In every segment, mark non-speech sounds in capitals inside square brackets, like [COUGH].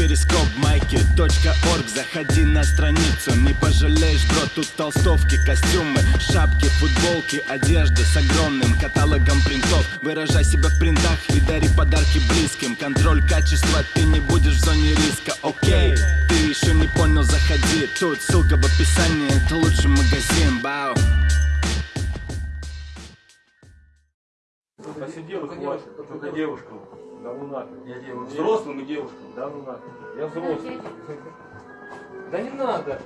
перископ майки .орг. Заходи на страницу, не пожалеешь, бро Тут толстовки, костюмы, шапки, футболки Одежда с огромным каталогом принтов. Выражай себя в принтах и дари подарки близким. Контроль качества, ты не будешь в зоне риска, окей Ты еще не понял, заходи. Тут ссылка в описании, это лучший магазин, бау Посидел и хватит. Только девушкам. Да ну нахуй. Я девушка. Взрослым и девушкам. Да ну нахуй. Я взрослый. Да не надо.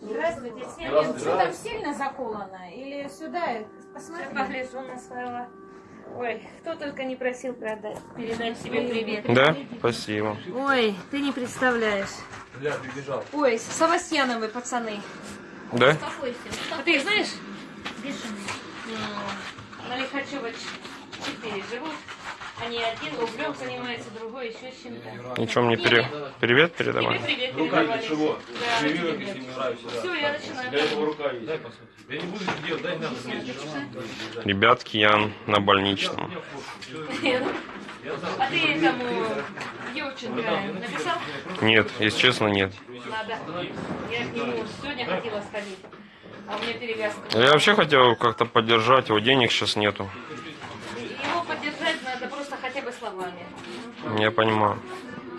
Здравствуйте. Здравствуйте. Что там сильно заколано? Или сюда? Я Посмотри. погляжу на своего. Ой, кто только не просил продать, передать себе привет. Да? Спасибо. Ой, ты не представляешь. Бля, прибежал. Ой, Савастьяновы пацаны. Да? А ты их знаешь? М, На Лихачева 4 живут. Они один рублем занимается, другой еще с чем-то. Ничего мне пере... привет Тебе передавай. привет Рука передавали. для чего? Да, Живи, тебе. если не нравится. да. Все, я начинаю. Для этого рука есть. Дай посмотреть. Я не буду это делать, дай надо съездить. Ребятки, я на больничном. А ты этому Евченко написал? Нет, если честно, нет. Надо. Я к нему сегодня хотела сходить. А у меня перевязка. Я вообще хотел как-то поддержать его, денег сейчас нету. Его поддержать надо просто хотя бы словами. Я понимаю.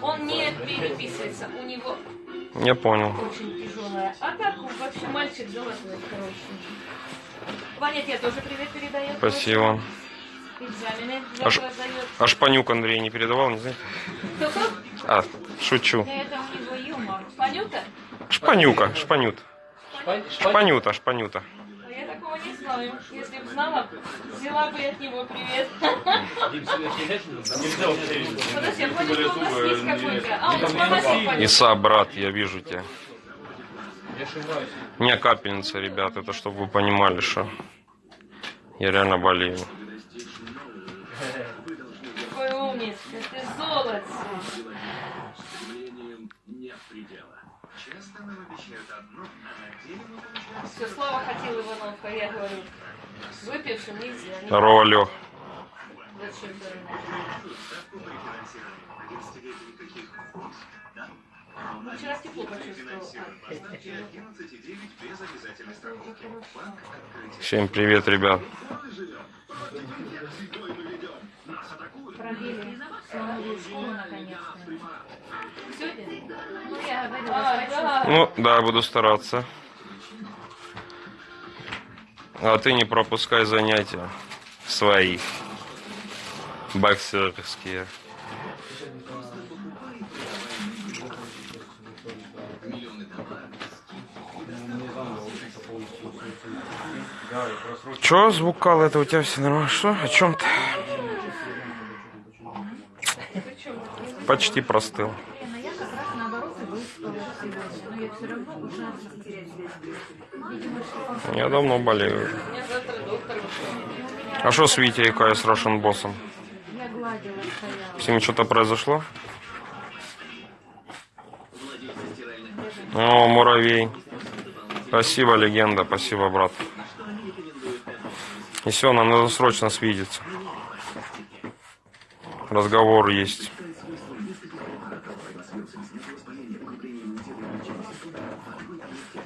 Он не переписывается, у него Я понял. очень тяжелая. А так он вообще мальчик золотой, хороший. Ваня тебе тоже привет передает. Спасибо. Экзамены Аж- завтра сдает. А Шпанюк Андрей не передавал, не знаете? Кто-кто? А, шучу. Это у него юмор. Панюта? Шпанюка, шпанют. Шпанюта, шпанюта. А Я такого не знаю. Если бы знала, взяла бы от него привет. Подожди, а не- не- не- пойдет. Иса, брат, я вижу тебя. У меня капельница, ребят, это чтобы вы понимали, что я реально болею. Какой умница, ты золото. Все, Слава хотел Иванов, а я говорю, выпившим нельзя. не Здорово, Лех. Зачем? Ну, вчера тепло. Всем привет, ребят. Пробили школу наконец-то. Ну. Ну, да, буду стараться. А ты не пропускай занятия свои. Боксерские. Чё, звукал это у тебя все нормально? Что? О чем ты? Почти простыл. Лена, я как раз наоборот и сегодня. Но я все равно ужасно Видимо, что Я давно болею. А что с Витей и с Russian боссом? С ними что-то произошло? О, муравей. Спасибо, легенда. Спасибо, брат. И все, нам надо срочно свидеться. Разговор есть.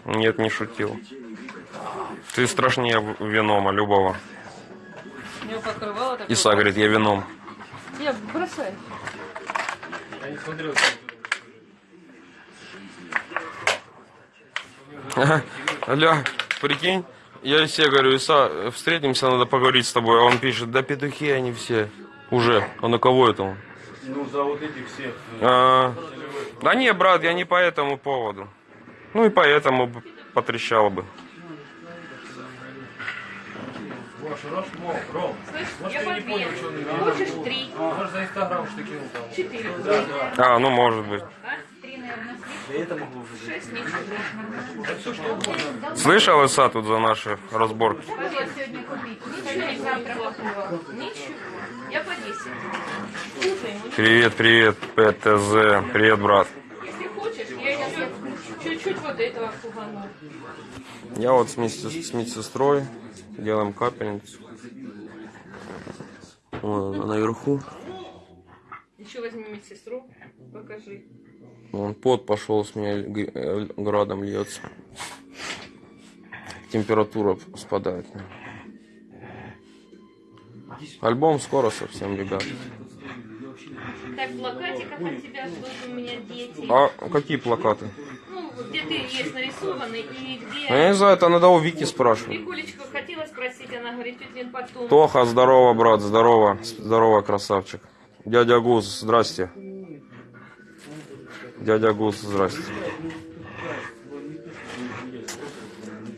Нет, не шутил. Ты страшнее Венома, любого. Иса говорит, я Веном. Я бросай. Я не смотрел. Аля, прикинь, я себе говорю, Иса, встретимся, надо поговорить с тобой. А он пишет, да петухи они все. Уже. А на кого это он? Ну, за вот этих всех. э, А, да не, брат, я не по этому поводу. Ну и поэтому потрещал бы. Ваш Раш мог, Ром. Слышь, Может, я ты не понял, что он имел? Хочешь три? Может, за Инстаграм что кинул там. Четыре. Да, да. А, ну может быть. А? Три, наверное, Шесть, меньше. Да все, что угодно. Слышал, Иса, тут за наши разборки? Что сегодня купить? Сегодня завтра покрывало. Ничего. Я по десять. Слушай, Привет, привет, ПТЗ. Привет, брат. если хочешь, я чуть-чуть вот этого фугану. Я вот с медсестрой делаем капельницу. Вон она наверху. Еще возьми медсестру, покажи. Вон пот пошел с меня градом льется. Температура спадает. Альбом скоро совсем, ребят. Так, в плакатиках от тебя ждут у меня дети. А какие плакаты? Ну, где ты есть нарисованы и где... А Я не знаю, это надо у Вики спрашивать. Викулечку хотела спросить, она говорит, чуть ли потом. Тоха, здорово, брат, здорово. Здорово, красавчик. Дядя Гуз, здрасте. Дядя Гуз, здрасте.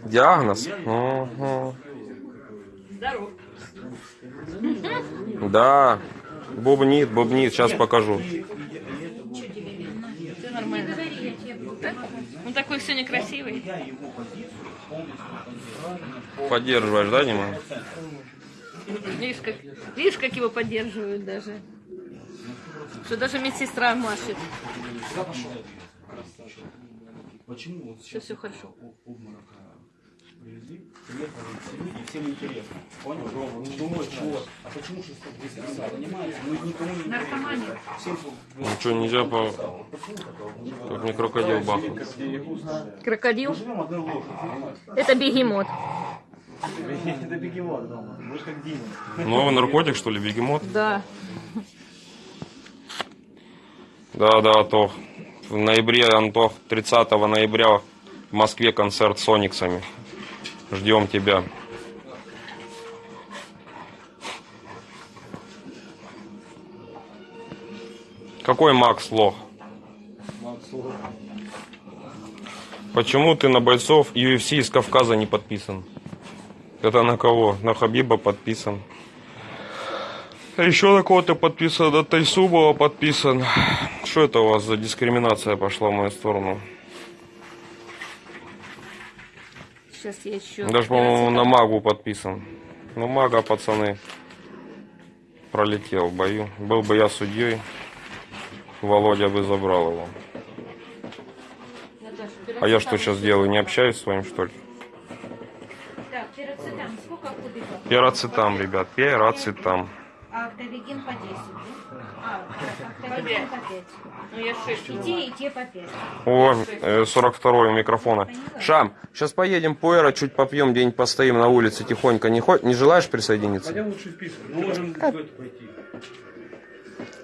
Диагноз? Мгм. Здоров. Да. Бубнит, бубнит, сейчас покажу. Все нормально. Он такой сегодня красивый. Поддерживаешь, да, Дима? Видишь, как, видишь, как его поддерживают даже. Что даже медсестра машет. Почему вот все хорошо. обморока привезли, приехали все люди, и всем интересно. Понял? Думают, что, а почему 600 занимается? Ну, никому не Наркомания. Всем Ну что, нельзя по... Как мне крокодил бахнул. Крокодил. Это бегемот. Это бегемот дома. Мы же как Дима. Новый наркотик, что ли, бегемот? Да. Да, да, Антох. В ноябре, Антох, 30 ноября в Москве концерт с Ониксами. Ждем тебя. Какой Макс лох? Почему ты на бойцов UFC из Кавказа не подписан? Это на кого? На Хабиба подписан. А Еще на кого-то подписан, на Тайсубова подписан. Что это у вас за дискриминация пошла в мою сторону? Сейчас я еще... Даже, по-моему, на Магу подписан. Ну, Мага, пацаны, пролетел в бою. Был бы я судьей, Володя бы забрал его. А я что сейчас делаю? Не общаюсь с вами, что ли? Так, пироцетам сколько кубиков? Пироцетам, ребят, пироцетам. А автовегин по 10, да? А, автовегин по 5. Ну, я шесть. И те, и те по 5. О, э, 42 у микрофона. Шам, сейчас поедем по Эро, чуть попьем, где-нибудь постоим на улице тихонько. Не, хо- не желаешь присоединиться? Хотя лучше вписывать. Мы можем в это пойти.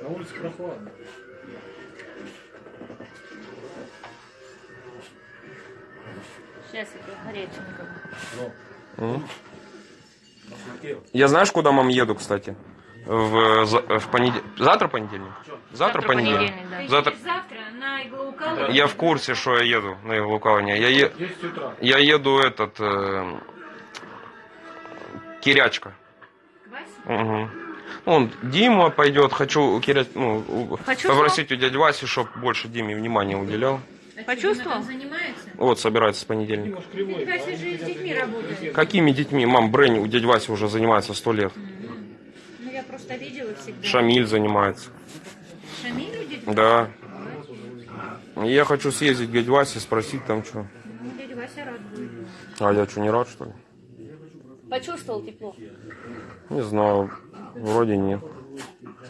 На улице прохладно. Сейчас это горяченького. Я знаешь, куда мам еду, кстати? В, в понедельник. Завтра понедельник? Завтра, понедельник. да. Завтра. Завтра на иглоукалывание. Я в курсе, что я еду на иглоукалывание. Я, е- 10 утра. я еду этот... э, Кирячка. Угу. Он Дима пойдет, хочу Киря... ну, у- Почувствовал? попросить у дяди Васи, чтобы больше Диме внимания уделял. А Почувствовал? занимается? Вот, собирается с понедельника. Кривой. Вася, же с детьми работает. Какими детьми? Мам, Брэнни у дяди Васи уже занимается сто лет. Я просто видела всегда. Шамиль занимается. Шамиль у? Да. И Я хочу съездить к дяде Васе, спросить там что. Ну, дядя Вася рад будет. А я что, не рад, что ли? Почувствовал тепло? Не знаю. Вроде нет.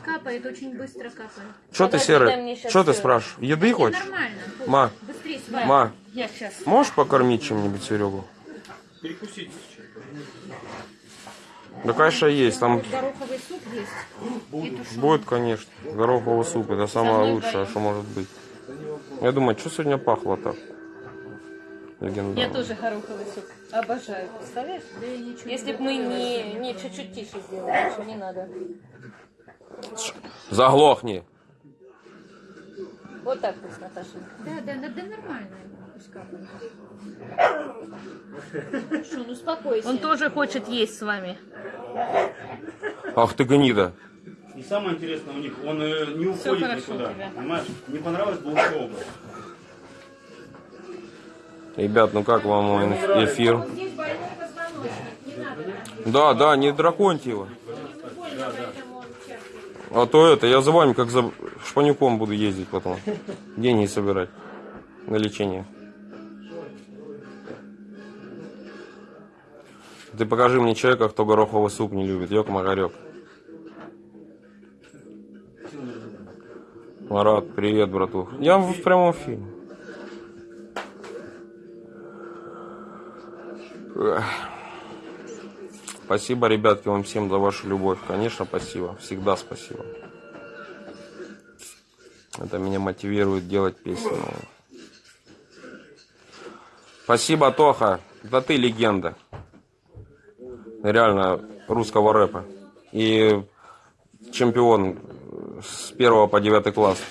Капает, очень быстро капает. Что ты, Серый? Что ты спрашиваешь? Еды Не, хочешь? нормально. Ма. Быстрее сварь. Ма, Я сейчас. можешь покормить чем-нибудь Серегу? Перекусить. Да, конечно, есть. Там Гороховый суп есть. Будет, конечно. Гороховый суп. Это самое лучшее, что может быть. Я думаю, что сегодня пахло так? Я Легендарно. тоже гороховый суп. Обожаю. Представляешь? Да я ничего Если бы мы не, не чуть-чуть тише сделали, ничего не надо. Заглохни. Вот так пусть, Наташа. Да, да, да, да нормально. Ну успокойся. Он тоже хочет есть с вами. Ах ты гнида. И самое интересное у них, он э, не уходит никуда. Понимаешь? Не понравилось бы ушел бы. Ребят, ну как вам мой эфир? Да, да, не драконьте его. А то это, я за вами как за шпанюком буду ездить потом. Деньги собирать на лечение. Ты покажи мне человека, кто гороховый суп не любит. Ёк магарек. Марат, привет, братух. Я в прямом фильме. Спасибо, ребятки, вам всем за вашу любовь. Конечно, спасибо. Всегда спасибо. Это меня мотивирует делать песни. Спасибо, Тоха. Да ты легенда. Реально русского рэпа. И чемпион с первого по девятый класс.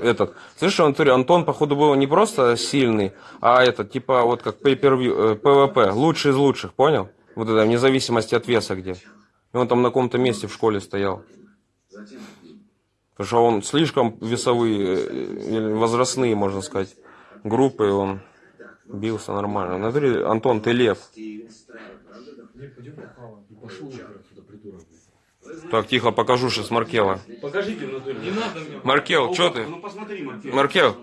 Этот, слышишь, натуре Антон, походу, был не просто сильный, а этот, типа, вот как э, PvP, лучший из лучших, понял? Вот это, вне зависимости от веса где. И он там на каком-то месте в школе стоял. Потому что он слишком весовые, э, возрастные, можно сказать, группы, он бился нормально. Натуре, Антон, ты лев. Так, тихо, покажу сейчас Маркела. Покажите в натуре. Не надо мне. Маркел, что ты? Ну посмотри, Маркел. Маркел,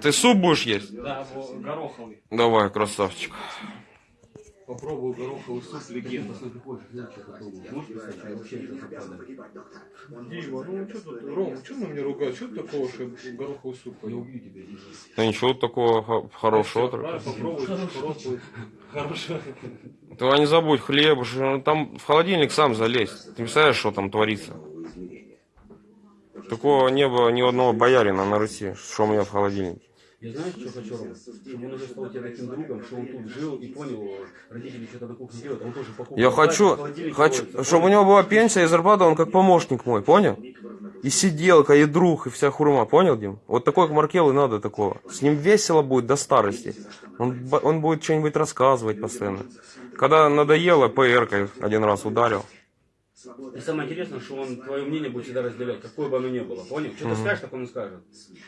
ты суп будешь есть? Да, гороховый. Давай, красавчик. Попробую гороховый суп легенда. Дима, ну что тут, Ром, что на меня ругают? Что такого, что гороховый суп Я убью тебя. Да ничего такого хо- хорошего. Попробуй, хороший. Хорошо. Давай не забудь хлеб, что там в холодильник сам залезь. Ты представляешь, что там творится? Такого не было ни одного боярина на Руси, что у меня в холодильнике. Я знаешь, что хочу, Рома? Чтобы он уже стал у тебя таким другом, что он тут жил и понял, родители что-то на кухне делают, он тоже покупал. Я хочу, хочу, чтобы у него была пенсия и зарплата, он как помощник мой, понял? И сиделка, и друг, и вся хурма, понял, Дим? Вот такой как Маркел и надо такого. С ним весело будет до старости. Он, он будет что-нибудь рассказывать постоянно. Когда надоело, ПР один раз ударил. И самое интересное, что он твое мнение будет всегда разделять, какое бы оно ни было, понял? Что ты скажешь, так он и скажет.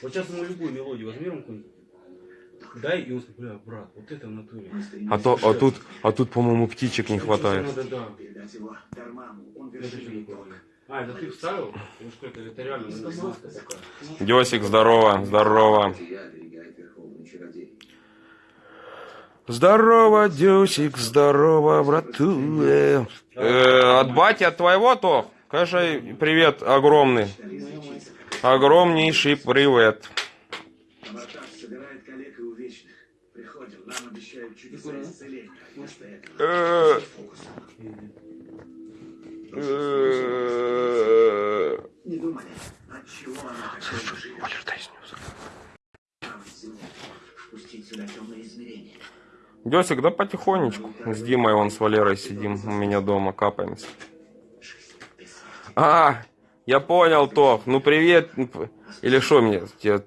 Вот сейчас ему любую мелодию возьми, какую-нибудь, дай, и он скажет, бля, брат, вот это в натуре. А, то, а тут, а тут, по-моему, птичек не хватает. Надо, да. А, это ты вставил? Или что это? Это реально маска такая. Десик, здорово, здорово. Здорово, Дюсик, здорово, братуэ. Э, от бати, от твоего, то? Скажи привет огромный. Огромнейший привет. э, не думали, от чего она такая живет. Пустить сюда темные измерения. Десик, да потихонечку. С Димой вон с Валерой сидим у меня дома, капаемся. А, я понял, Тох. Ну привет. Или что мне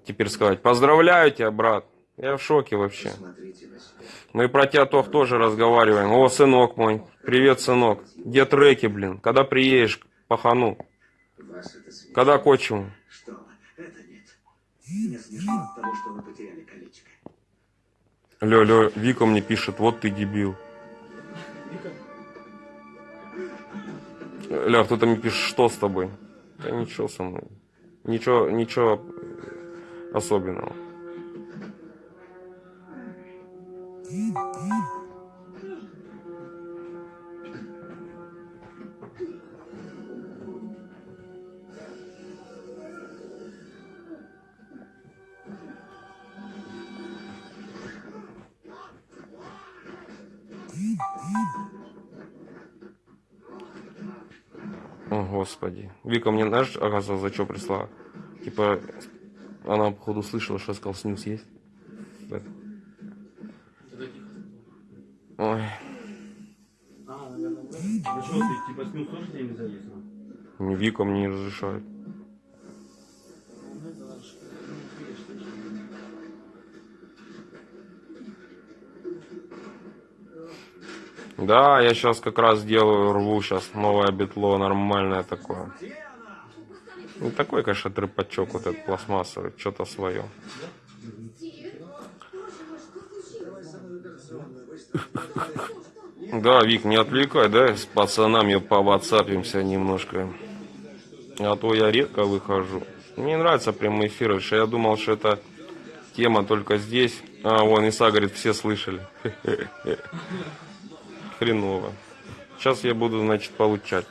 теперь сказать? Поздравляю тебя, брат. Я в шоке вообще. Мы про тебя, Тох, тоже разговариваем. О, сынок мой. Привет, сынок. Где треки, блин? Когда приедешь к пахану? Когда к отчиму? Что? Это нет. Мне смешно от того, что вы потеряли колечко. Лё, лё, Вика мне пишет, вот ты дебил. Ля, кто-то мне пишет, что с тобой? Да ничего со мной. Ничего, ничего особенного. О, господи. Вика мне, знаешь, оказывается, за что прислала? Типа, она, походу, слышала, что я сказал, снюс есть. Это. Ой, А, наверное. Ну что, ты типа снюс тоже тебе не а? не Вика мне не разрешает. Да, я сейчас как раз делаю, рву сейчас новое битло, нормальное такое. Не такой, конечно, трепачок вот этот пластмассовый, что-то свое. Да, Вик, не отвлекай, да, с пацанами по ватсапимся немножко. А то я редко выхожу. Мне нравится прямой эфир, что я думал, что это тема только здесь. А, вон, Иса говорит, все слышали. [LAUGHS] Хреново. Сейчас я буду, значит, получать.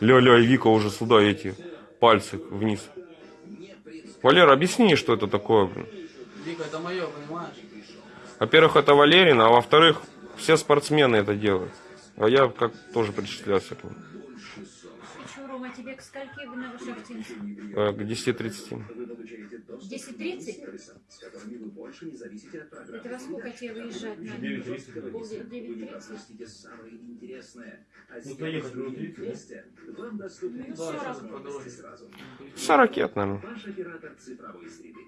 Ля-ля, и Вика уже сюда эти пальцы вниз. Валера, объясни, что это такое, блин. Вика, это мое, понимаешь? Во-первых, это Валерина, а во-вторых, все спортсмены это делают. А я как тоже причислялся к ним. Рома, тебе к скольки вы на Вышахтинск? Э, К 10.30. В 10.30? с которыми вы больше не зависите от программ. Это во сколько тебе выезжать надо? 9.30. Пол- Вы не 9.30? пропустите самое интересное. А Ну, сделав доехать свои минут 30, да? вместе, вам доступны Ну, 40. 40 лет, наверное. Ваш оператор цифровой среды.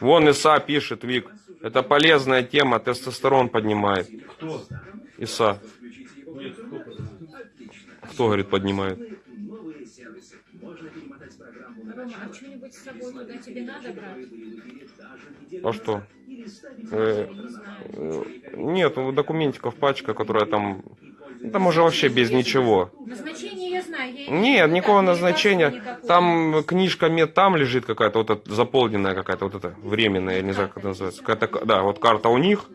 Вон Иса пишет, Вик. Это полезная тема, тестостерон поднимает. Кто? Иса. Кто? Говорит, поднимает? Новые сервисы. Можно перемотать программу на Рома, а что-нибудь с собой туда тебе надо брать? А что? Э, э, Нет, ну, документиков пачка, которая там... Там уже вообще без ничего. Назначение я знаю. Я Нет, никакого назначения. никакого. Там книжка мед там лежит какая-то, вот эта заполненная какая-то, вот эта временная, я не знаю, как это называется. Какая-то, да, вот карта у них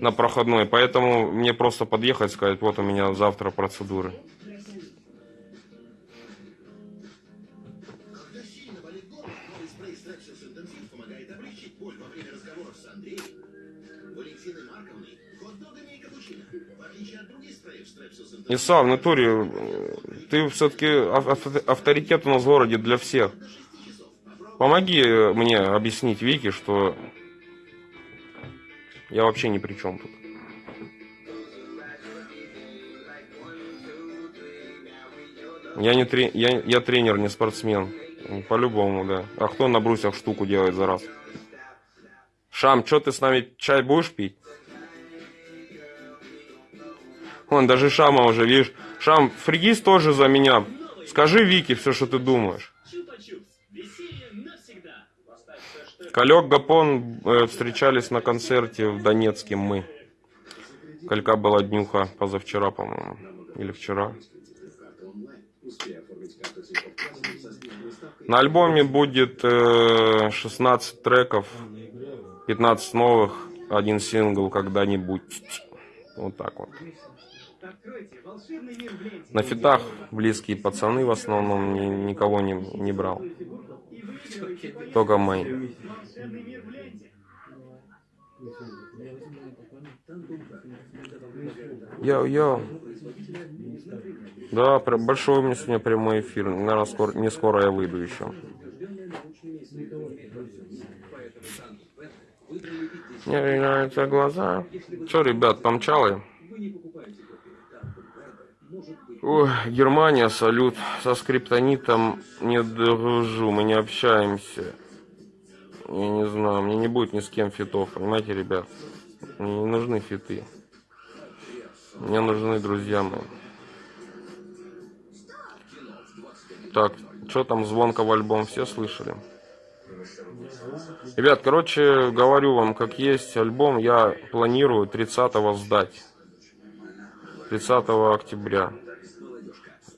на проходной, поэтому мне просто подъехать, сказать, вот у меня завтра процедуры. Иса, в натуре, ты все-таки авторитет у нас в городе для всех. Помоги мне объяснить Вике, что я вообще ни при чем тут. Я, не тре- я, я тренер, не спортсмен. По-любому, да. А кто на брусьях штуку делает за раз? Шам, что ты с нами чай будешь пить? Вон, даже Шама уже, видишь. Шам, фригист тоже за меня. Скажи Вике все, что ты думаешь. Калек Гапон э, встречались на концерте в Донецке мы. Калька была днюха позавчера, по-моему. Или вчера. На альбоме будет э, 16 треков, 15 новых, один сингл когда-нибудь. Вот так вот. На фитах близкие пацаны в основном ни- никого не, не брал. Только мои. Йо-йо. Да, большой у меня сегодня прямой эфир. Наверное, скоро, не скоро я выйду еще. Мне меняются глаза. Че, ребят, помчалы? Ой, Германия, салют. Со скриптонитом не дружу, мы не общаемся. Я не знаю, мне не будет ни с кем фитов, понимаете, ребят? Мне не нужны фиты. Мне нужны друзья мои. Так, что там звонка в альбом, все слышали? Ребят, короче, говорю вам, как есть альбом, я планирую 30-го сдать. 30 октября.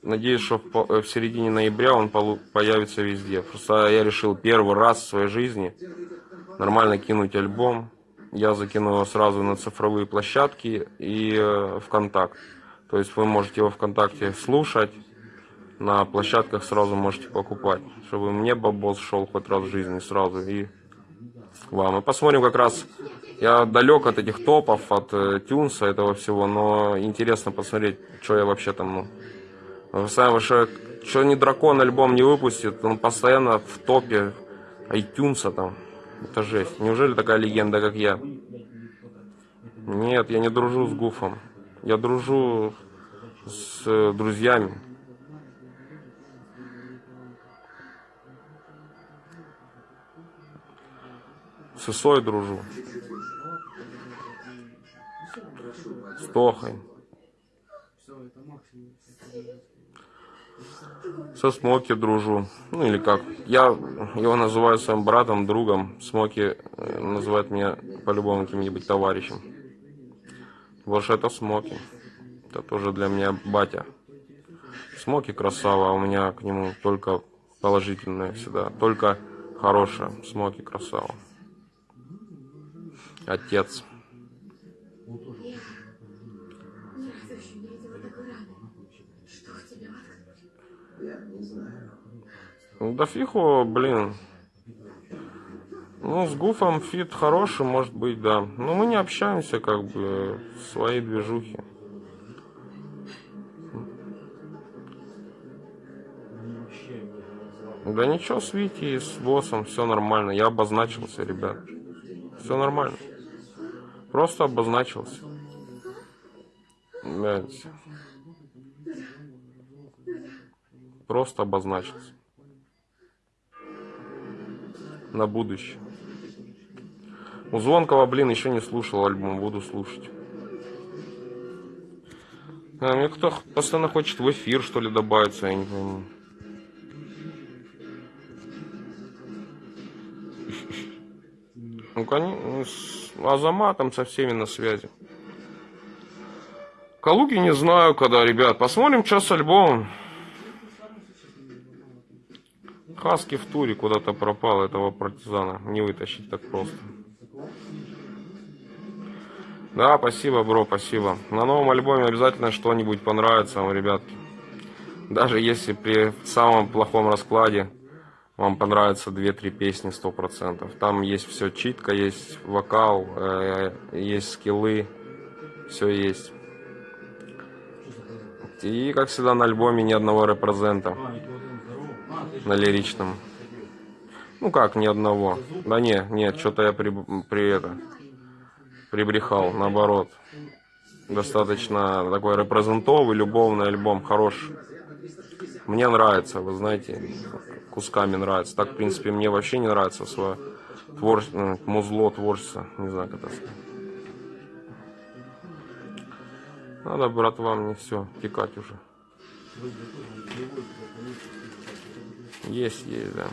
Надеюсь, что э, в середине ноября он появится везде. Просто я решил первый раз в своей жизни нормально кинуть альбом. Я закину его сразу на цифровые площадки и э, ВКонтакт. То есть вы можете его ВКонтакте слушать, на площадках сразу можете покупать, чтобы мне бабос шел хоть раз в жизни сразу и вам. И посмотрим как раз, я далек от этих топов, от э, тюнса этого всего, но интересно посмотреть, что я вообще там, ну, вы сами вообще, что не дракон альбом не выпустит, он постоянно в топе iTunes там. Это жесть. Неужели такая легенда, как я? Нет, я не дружу с Гуфом. Я дружу с э, друзьями. С Исой дружу. С. Все, это максимум. Со Смоки дружу. Ну или как. Я его называю своим братом, другом. Смоки э, называет меня по-любому каким-нибудь товарищем. Потому это Смоки. Это тоже для меня батя. Смоки красава, а у меня к нему только положительное всегда. Только хорошее. Смоки красава. Отец. Я не знаю. Ну, Да фиху, блин. Ну, с Гуфом feat хороший, может быть, да. Но мы не общаемся, как бы, в своей движухи. Да ничего, с Вити и с боссом все нормально. Я обозначился, ребят. Все нормально. Просто обозначился. Блядь. Просто обозначился. На будущее. У Звонкого, блин, еще не слушал альбом, буду слушать. А, мне кто постоянно хочет в эфир, что ли, добавиться, я не пойму. Ну, конечно, с Азаматом со всеми на связи. Калуги не знаю, когда, ребят. Посмотрим, что с альбомом. Хаски в туре куда-то пропал этого партизана. Не вытащить так просто. Да, спасибо, бро, спасибо. На новом альбоме обязательно что-нибудь понравится вам, ребятки. Даже если при самом плохом раскладе вам понравятся 2-3 песни 100%. Там есть все читка, есть вокал, э, есть скиллы, все есть. И, как всегда, на альбоме ни одного репрезента на лиричном. Ну как, ни одного. Да не, нет, что-то я при, при это прибрехал, наоборот. Достаточно такой репрезентовый, любовный альбом, хороший. Мне нравится, вы знаете, кусками нравится. Так, в принципе, мне вообще не нравится свое твор... ну, музло творчество. Не знаю, как это сказать. Надо, братва, мне все, текать уже. Есть, есть, да.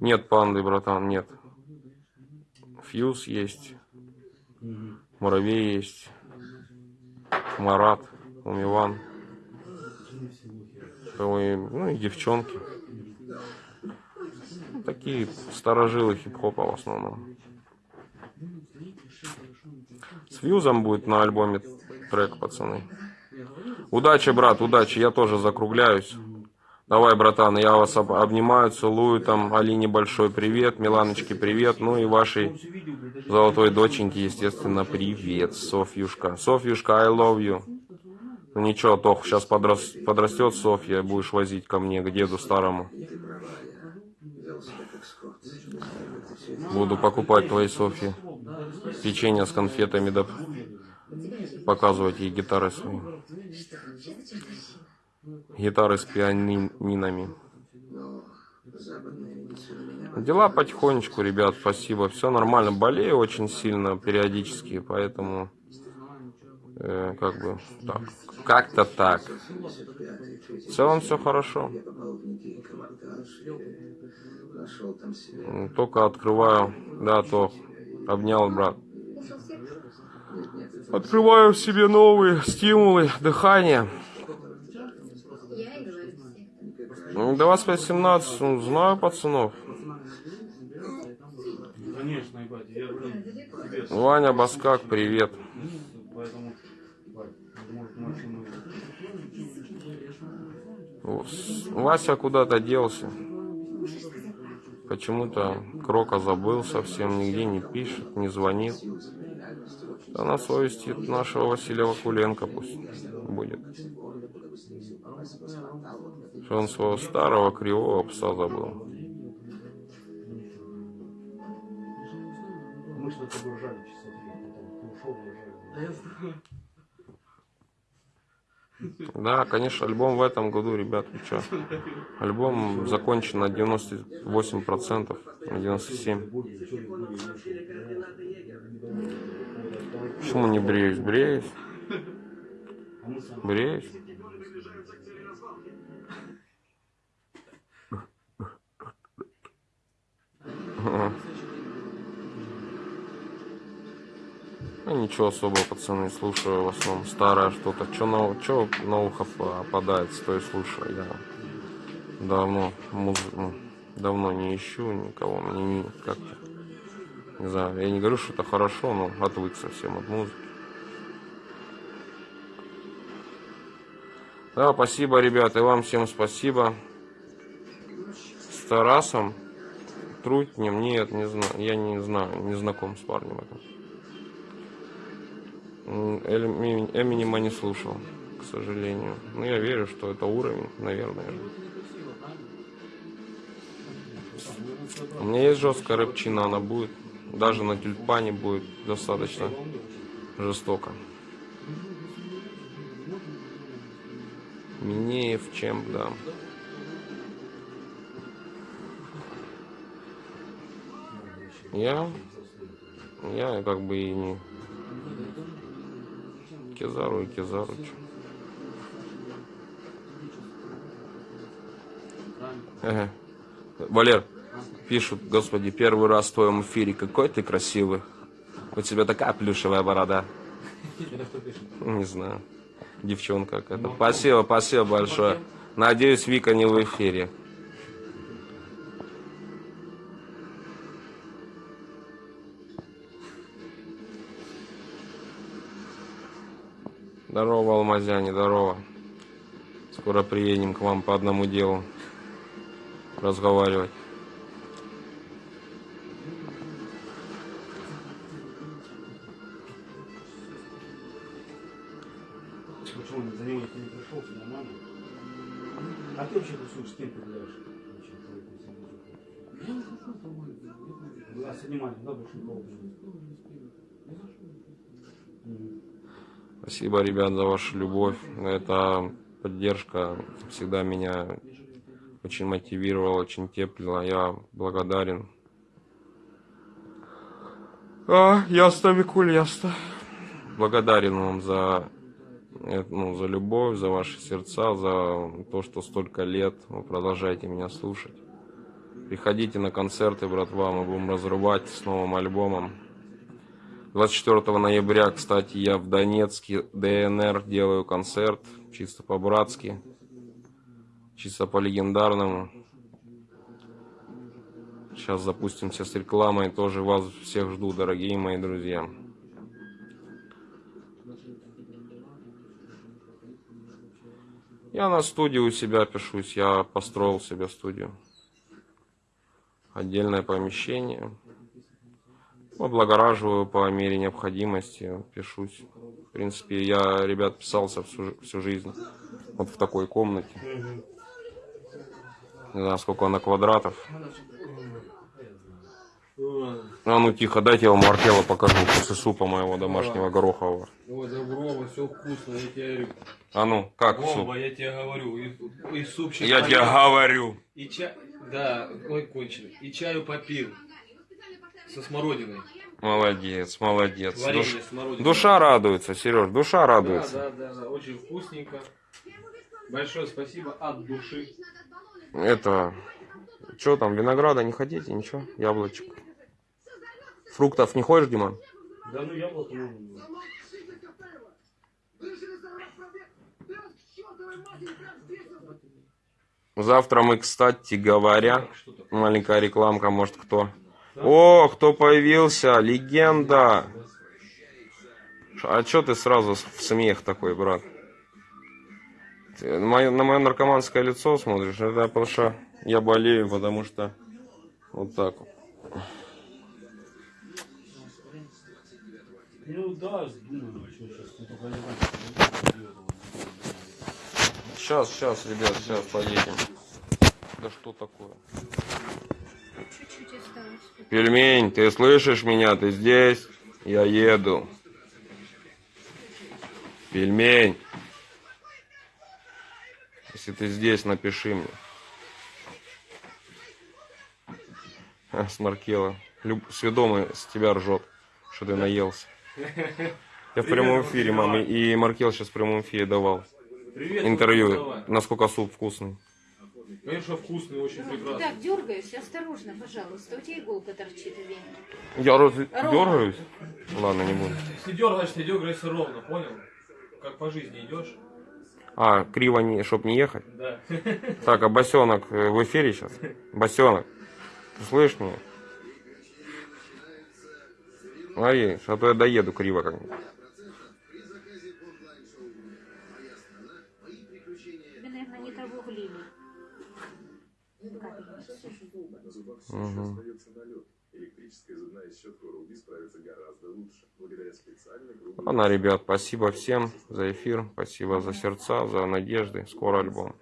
Нет панды, братан, нет. Фьюз есть. Муравей есть. Марат, Умиван. Ну и девчонки. Такие старожилы хип-хопа в основном. С фьюзом будет на альбоме трек, пацаны. Удачи, брат, удачи. Я тоже закругляюсь. Давай, братан, я вас об- обнимаю, целую. Там Алине большой привет, Миланочке привет. Ну и вашей золотой доченьке, естественно, привет, Софьюшка. Софьюшка, I love you. Ну ничего, Тох, сейчас подрос, подрастет Софья, будешь возить ко мне, к деду старому. Буду покупать твоей Софье печенье с конфетами, да показывать ей гитары свои. Гитары с пианинами. Дела потихонечку, ребят, спасибо. Все нормально. Болею очень сильно периодически, поэтому э, как бы так. Как-то так. В целом все хорошо. Только открываю, да, то обнял брат. Открываю в себе новые стимулы дыхания. Ну, До вас 18, ну, знаю пацанов. Ваня Баскак, привет. Вася куда-то делся. Почему-то Крока забыл совсем, нигде не пишет, не звонит. Да на совести нашего Василия Вакуленко пусть будет. Что он своего старого кривого пса забыл. Мы что-то ржали часа три, потом ты ушел, мы ржали. Да я знаю. Да, конечно, альбом в этом году, ребят, вы чё? Альбом закончен на 98%, на 97%. Почему не бреюсь? Бреюсь. Бреюсь. Ага. Ну, ничего особого, пацаны, слушаю в основном старое что-то. Что на, чё на ухо попадает, то и слушаю. Я давно муз- ну, давно не ищу никого. Мне не как-то. Не знаю, я не говорю, что это хорошо, но отвык совсем от музыки. Да, спасибо, ребята, и вам всем спасибо. С Тарасом Трутнем, нет, не знаю, я не знаю, не знаком с парнем этим. Эминема не слушал, к сожалению. Но я верю, что это уровень, наверное. У меня есть жесткая рэпчина, она будет. Даже на тюльпане будет достаточно жестоко. Минеев, чем, да. Я, я как бы и не Кизару и Кизару. чё. Ага. Валер, пишут, господи, первый раз в твоем эфире, какой ты красивый. У тебя такая плюшевая борода. Не знаю. Девчонка какая-то. Спасибо, спасибо большое. Надеюсь, Вика не в эфире. Алмазяне, здорово. Скоро приедем к вам по одному делу разговаривать. Почему он за него никто не пришел, все нормально? А ты вообще тусуешь, с кем я Вас снимали, да, больше никого Мгм. Спасибо, ребят, за вашу любовь. Эта поддержка всегда меня очень мотивировала, очень теплила. Я благодарен. А, ясно, Викуль, ясно. Благодарен вам за, э, ну, за любовь, за ваши сердца, за то, что столько лет вы продолжаете меня слушать. Приходите на концерты, братва, мы будем разрывать с новым альбомом. 24 ноября, кстати, я в Донецке, ДНР, делаю концерт, чисто по-братски, чисто по-легендарному. Сейчас запустимся с рекламой, тоже вас всех жду, дорогие мои друзья. Я на студию у себя пишусь, я построил себе студию. Отдельное помещение. Облагораживаю по мере необходимости, пишусь. В принципе, я, ребят, писался всю, всю жизнь. Вот в такой комнате. Не знаю, сколько она квадратов. А ну тихо, дайте я вам Маркела покажу после супа моего домашнего горохового. Ой, да Вова, все вкусно, я тебе говорю. А ну, как суп? Вова, я тебе говорю, и, и супчик Я поел, тебе говорю. И чай, да, ой, кончили. И чаю попил. Со смородиной. Молодец, молодец. Варенье Душ-. Душа радуется, Сереж, душа Да, радуется. да, да, да, очень вкусненько. Большое спасибо от души. Это, что там, винограда не хотите, ничего, яблочек. Фруктов не хочешь, Диман? Да ну яблоко можно. Завтра мы, кстати говоря, маленькая рекламка, может кто. О, кто появился, легенда. А чё ты сразу в смех такой, брат? Ты на мое, на мое наркоманское лицо смотришь? Это потому что я болею, потому что вот так вот. Ну да, думаю, что сейчас. Ну. Сейчас, сейчас, ребят, сейчас поедем. Да что такое? Чуть-чуть осталось. Пельмень, ты слышишь меня? Ты здесь? Я еду. Пельмень. Если ты здесь, напиши мне. А, Смаркела. Люб... Сведомый с тебя ржет, что ты наелся. Я в прямом эфире, мам, и- Маркел сейчас в прямом эфире давал Привет, интервью, насколько суп вкусный. Конечно, вкусный, очень прекрасный. Так, дергаюсь, осторожно, пожалуйста. У тебя иголка торчит в вене. Я раз дергаюсь? Ладно, не буду. Если дергаешь, ты дергаешься ровно, понял? Как по жизни идешь. А, криво, не, чтоб не ехать? Да. Так, а босенок э, в эфире сейчас? Босенок, ты слышишь меня? Смотри, а то я доеду криво как-нибудь. Все еще остается налет. Электрическая зубная щетка Oral-B справится гораздо лучше, благодаря специальной грубой... Ладно, ребят, спасибо всем за эфир, спасибо за сердца, за надежды. Скоро альбом.